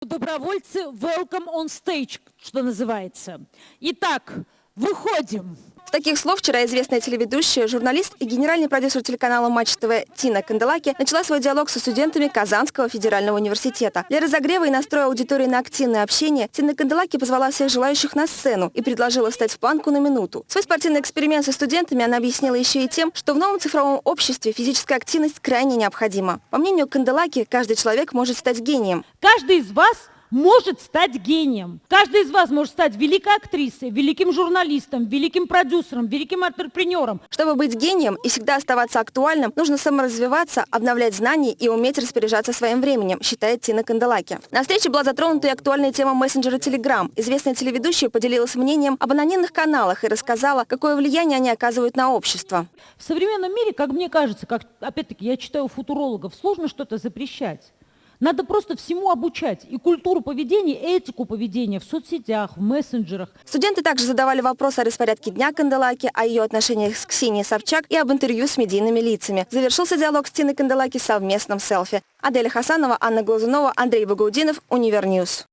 Добровольцы welcome on stage, что называется. Итак, выходим. С таких слов вчера известная телеведущая, журналист и генеральный продюсер телеканала Матч ТВ Тина Канделаки начала свой диалог со студентами Казанского федерального университета. Для разогрева и настроя аудитории на активное общение Тина Канделаки позвала всех желающих на сцену и предложила встать в планку на минуту. Свой спортивный эксперимент со студентами она объяснила еще и тем, что в новом цифровом обществе физическая активность крайне необходима. По мнению Канделаки, каждый человек может стать гением. Каждый из вас может стать гением. Каждый из вас может стать великой актрисой, великим журналистом, великим продюсером, великим предпринимателем. Чтобы быть гением и всегда оставаться актуальным, нужно саморазвиваться, обновлять знания и уметь распоряжаться своим временем, считает Тина Канделаки. На встрече была затронута и актуальная тема мессенджера Telegram. Известная телеведущая поделилась мнением об анонимных каналах и рассказала, какое влияние они оказывают на общество. В современном мире, как мне кажется, как опять-таки я читаю футурологов, сложно что-то запрещать. Надо просто всему обучать. И культуру поведения, и этику поведения в соцсетях, в мессенджерах. Студенты также задавали вопросы о распорядке дня Канделаки, о ее отношениях с Ксенией Собчак и об интервью с медийными лицами. Завершился диалог с Тиной Канделаки совместным селфи. Аделя Хасанова, Анна Глазунова, Андрей Багаудинов, Univer News.